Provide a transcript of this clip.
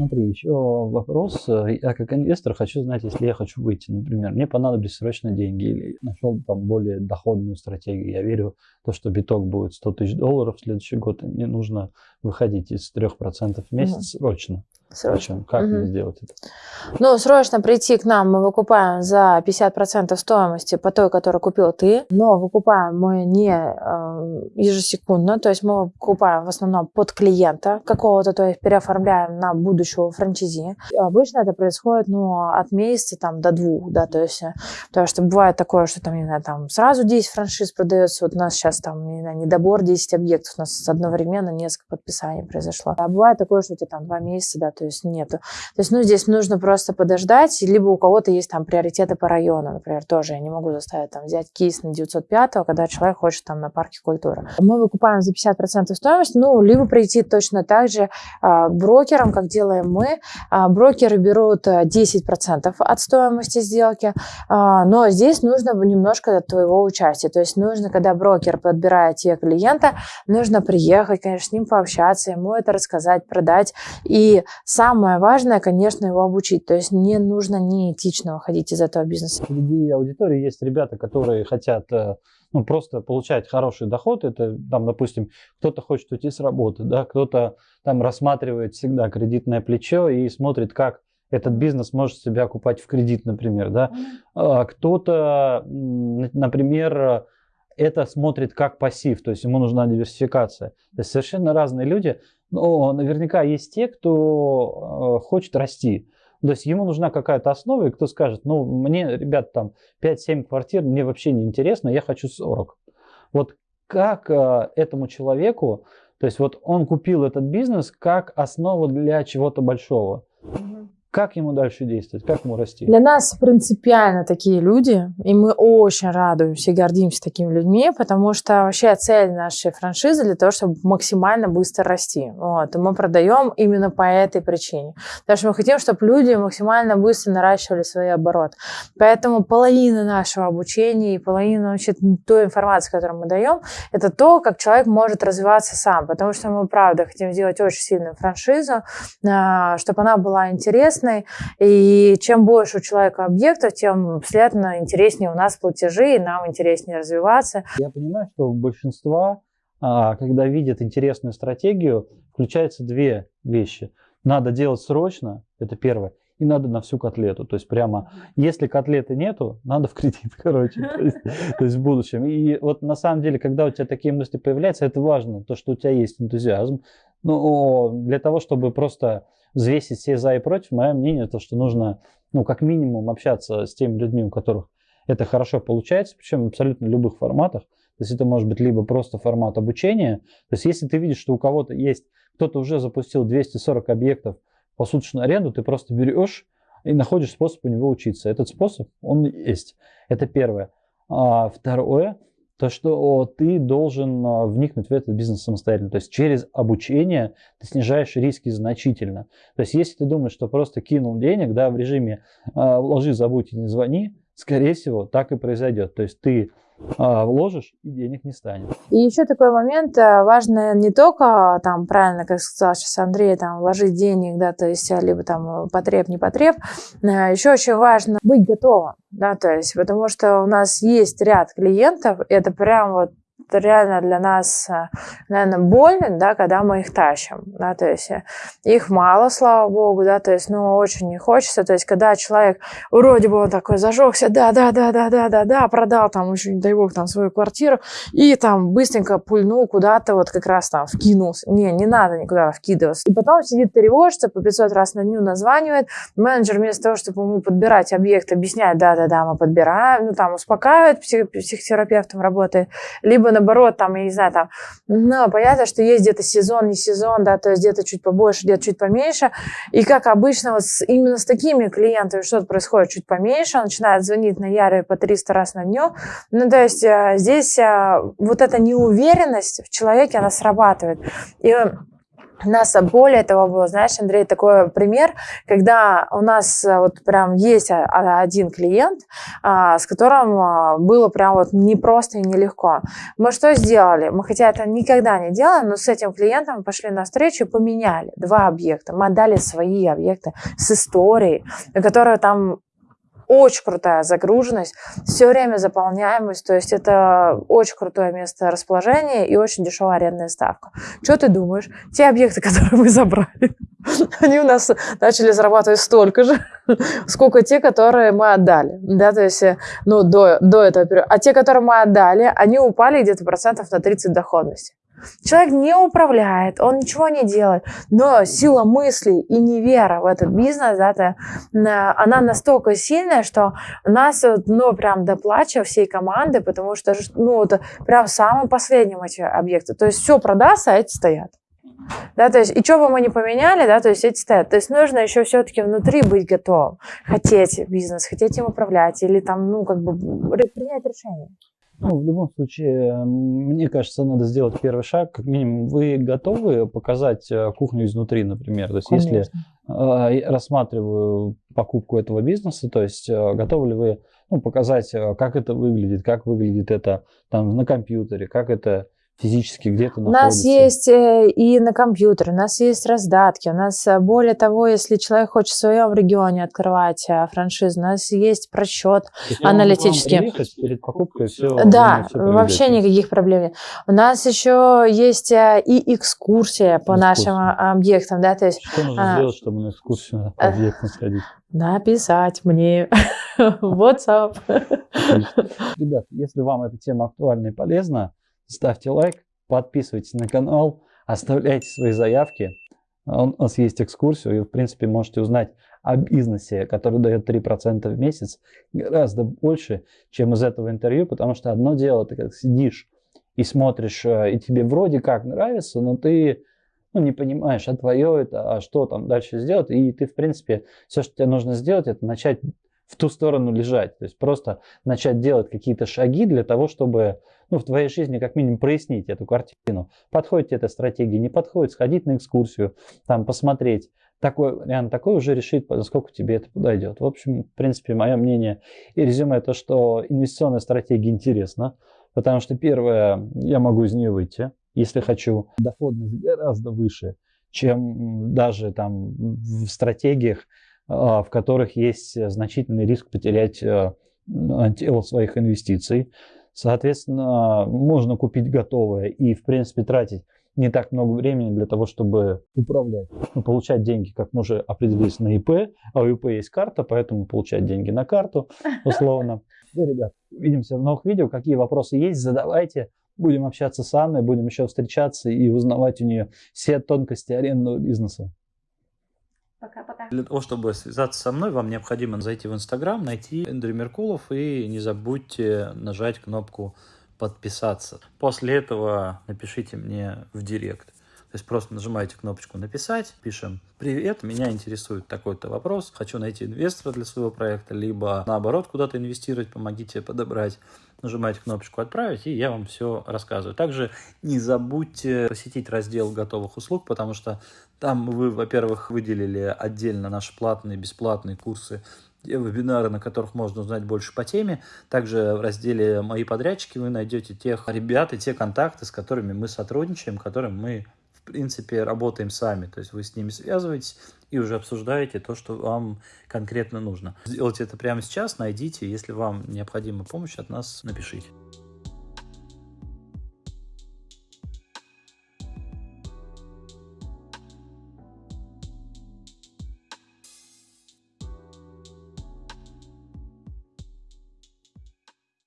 Смотри, еще вопрос. Я как инвестор хочу знать, если я хочу выйти, например, мне понадобились срочно деньги или нашел там более доходную стратегию. Я верю в то, что биток будет 100 тысяч долларов в следующий год, и мне нужно выходить из 3% в месяц угу. срочно. Срочно. Как угу. мне сделать это? Ну, срочно прийти к нам мы выкупаем за 50% стоимости по той, которую купил ты, но выкупаем мы не э, ежесекундно, то есть мы выкупаем в основном под клиента какого-то, то есть переоформляем на будущего франчизи. Обычно это происходит, ну, от месяца там до двух, да, то есть, потому что бывает такое, что там, не знаю, там сразу 10 франшиз продается, вот у нас сейчас там, не знаю, недобор 10 объектов, у нас одновременно несколько подписаний произошло. А бывает такое, что у тебя там два месяца, да, то есть нету. То есть, ну, здесь нужно просто подождать, либо у кого-то есть там приоритеты по району, например, тоже я не могу заставить там взять кейс на 905, когда человек хочет там на парке культуры. Мы выкупаем за 50% стоимости, ну, либо прийти точно так же а, к брокерам, как делаем мы. А, брокеры берут 10% э, от стоимости сделки, а, но здесь нужно немножко твоего участия. То есть нужно, когда брокер подбирает тебе клиента, нужно приехать, конечно, с ним пообщаться, ему это рассказать, продать. И самое важное, конечно, его обучить. То есть не нужно неэтично выходить из этого бизнеса. Среди аудитории есть ребята, которые хотят э, ну, просто получать хороший доход. Это, там, допустим, кто-то хочет уйти с работы, да, кто-то там рассматривает всегда кредитное плечо и смотрит, как этот бизнес может себя окупать в кредит, например, да. А кто-то, например, это смотрит как пассив, то есть ему нужна диверсификация. То есть совершенно разные люди, но наверняка есть те, кто э, хочет расти. То есть ему нужна какая-то основа, и кто скажет, ну, мне, ребят, там 5-7 квартир, мне вообще не интересно, я хочу 40. Вот как э, этому человеку, то есть вот он купил этот бизнес как основу для чего-то большого. Как ему дальше действовать? Как ему расти? Для нас принципиально такие люди, и мы очень радуемся и гордимся такими людьми, потому что вообще цель нашей франшизы для того, чтобы максимально быстро расти. Вот. И мы продаем именно по этой причине. Потому что мы хотим, чтобы люди максимально быстро наращивали свой оборот. Поэтому половина нашего обучения и половина вообще той информации, которую мы даем, это то, как человек может развиваться сам. Потому что мы, правда, хотим сделать очень сильную франшизу, а, чтобы она была интересна, интересной. И чем больше у человека объектов, тем, следовательно, интереснее у нас платежи, и нам интереснее развиваться. Я понимаю, что у большинства, а, когда видят интересную стратегию, включаются две вещи. Надо делать срочно, это первое, и надо на всю котлету. То есть прямо, если котлеты нету, надо в кредит, короче, то есть, то есть в будущем. И вот на самом деле, когда у тебя такие мысли появляются, это важно, то, что у тебя есть энтузиазм. Но для того, чтобы просто взвесить все за и против, мое мнение, то, что нужно, ну, как минимум общаться с теми людьми, у которых это хорошо получается, причем в абсолютно любых форматах. То есть это может быть либо просто формат обучения. То есть если ты видишь, что у кого-то есть, кто-то уже запустил 240 объектов по суточную аренду, ты просто берешь и находишь способ у него учиться. Этот способ, он есть. Это первое. А второе, то, что ты должен а, вникнуть в этот бизнес самостоятельно. То есть через обучение ты снижаешь риски значительно. То есть если ты думаешь, что просто кинул денег да, в режиме э, вложи, забудь и не звони, скорее всего, так и произойдет. То есть ты а, вложишь, и денег не станет. И еще такой момент, э, важно не только, там, правильно, как сказал сейчас Андрей, там, вложить денег, да, то есть, э, либо там потреб, не потреб, э, еще очень важно быть готовым, да, то есть, потому что у нас есть ряд клиентов, это прям вот реально для нас, э, наверное, больно, да, когда мы их тащим, да, то есть э, их мало, слава богу, да, то есть, ну, очень не хочется, то есть, когда человек, вроде бы он такой зажегся, да, да, да, да, да, да, да, продал там еще, не дай бог, там свою квартиру, и там быстренько пульнул куда-то, вот как раз там вкинулся, не, не надо никуда вкидываться, и потом сидит тревожится, по 500 раз на дню названивает, менеджер вместо того, чтобы ему подбирать объект, объясняет, да, да, да, мы подбираем, ну, там, успокаивает, псих, психотерапевтом работает, либо наоборот, там, я не знаю, там, ну, понятно, что есть где-то сезон, не сезон, да, то есть где-то чуть побольше, где-то чуть поменьше. И как обычно, вот с, именно с такими клиентами что-то происходит чуть поменьше, он начинает звонить на Яре по 300 раз на дню. Ну, то есть а, здесь а, вот эта неуверенность в человеке, она срабатывает. И У нас более того было, знаешь, Андрей, такой пример, когда у нас э, вот прям есть один клиент, а, с которым а, было прям вот непросто и нелегко. Мы что сделали? Мы хотя это никогда не делаем, но с этим клиентом пошли на встречу и поменяли два объекта. Мы отдали свои объекты с историей, которые там очень крутая загруженность, все время заполняемость, то есть это очень крутое место расположения и очень дешевая арендная ставка. Что ты думаешь? Те объекты, которые мы забрали, они у нас начали зарабатывать столько же, сколько те, которые мы отдали. Да, то есть, ну, до, до этого периода. А те, которые мы отдали, они упали где-то процентов на 30 доходности. Человек не управляет, он ничего не делает, но сила мысли и невера в этот бизнес, да, это, она настолько сильная, что нас, ну, прям доплачивает всей команды, потому что, ну, это прям самым последним эти объекты. То есть все продастся, а эти стоят. Да, то есть, и что бы мы ни поменяли, да, то есть эти стоят. То есть нужно еще все-таки внутри быть готовым. Хотеть бизнес, хотеть им управлять или там, ну, как бы принять решение. Ну, в любом случае, мне кажется, надо сделать первый шаг. Как минимум, вы готовы показать э, кухню изнутри, например? То есть, Конечно. если э, рассматриваю покупку этого бизнеса, то есть, э, готовы ли вы ну, показать, как это выглядит, как выглядит это там на компьютере, как это физически где-то находится? У нас есть э, и на компьютере, у нас есть раздатки, у нас, э, более того, если человек хочет в своем регионе открывать э, франшизу, у нас есть просчет есть аналитический. перед покупкой все. Да, все вообще никаких проблем нет. У нас еще есть и экскурсия по экскурсия. нашим объектам, да, то есть. Что нужно а, сделать, чтобы на экскурсию по объектам сходить? Написать мне WhatsApp. Ребят, если вам эта тема актуальна и полезна, ставьте лайк, подписывайтесь на канал, оставляйте свои заявки. У нас есть экскурсию, и в принципе можете узнать о бизнесе, который дает 3% в месяц, гораздо больше, чем из этого интервью, потому что одно дело, ты как сидишь и смотришь, э, и тебе вроде как нравится, но ты ну, не понимаешь, а твое это, а что там дальше сделать, и ты, в принципе, все, что тебе нужно сделать, это начать в ту сторону лежать. То есть просто начать делать какие-то шаги для того, чтобы ну, в твоей жизни как минимум прояснить эту картину. Подходит эта стратегия, не подходит, сходить на экскурсию, там посмотреть. Такой вариант, такой уже решить, насколько тебе это подойдет. В общем, в принципе, мое мнение и резюме то, что инвестиционная стратегия интересна, потому что первое, я могу из нее выйти, если хочу. Доходность гораздо выше, чем даже там в стратегиях, в которых есть значительный риск потерять э, тело своих инвестиций. Соответственно, можно купить готовое и, в принципе, тратить не так много времени для того, чтобы управлять, получать деньги, как мы уже определились, на ИП, а у ИП есть карта, поэтому получать деньги на карту, условно. Ну, ребят, увидимся в новых видео. Какие вопросы есть, задавайте. Будем общаться с Анной, будем еще встречаться и узнавать у нее все тонкости арендного бизнеса. Пока-пока. Для того, чтобы связаться со мной, вам необходимо зайти в Инстаграм, найти Эндрю Меркулов и не забудьте нажать кнопку подписаться. После этого напишите мне в директ. То есть просто нажимаете кнопочку «Написать», пишем «Привет, меня интересует такой-то вопрос, хочу найти инвестора для своего проекта, либо наоборот куда-то инвестировать, помогите подобрать» нажимаете кнопочку «Отправить», и я вам все рассказываю. Также не забудьте посетить раздел готовых услуг, потому что там вы, во-первых, выделили отдельно наши платные, бесплатные курсы вебинары, на которых можно узнать больше по теме. Также в разделе «Мои подрядчики» вы найдете тех ребят и те контакты, с которыми мы сотрудничаем, которым мы, в принципе, работаем сами. То есть вы с ними связываетесь, и уже обсуждаете то, что вам конкретно нужно. Сделайте это прямо сейчас, найдите, если вам необходима помощь от нас, напишите.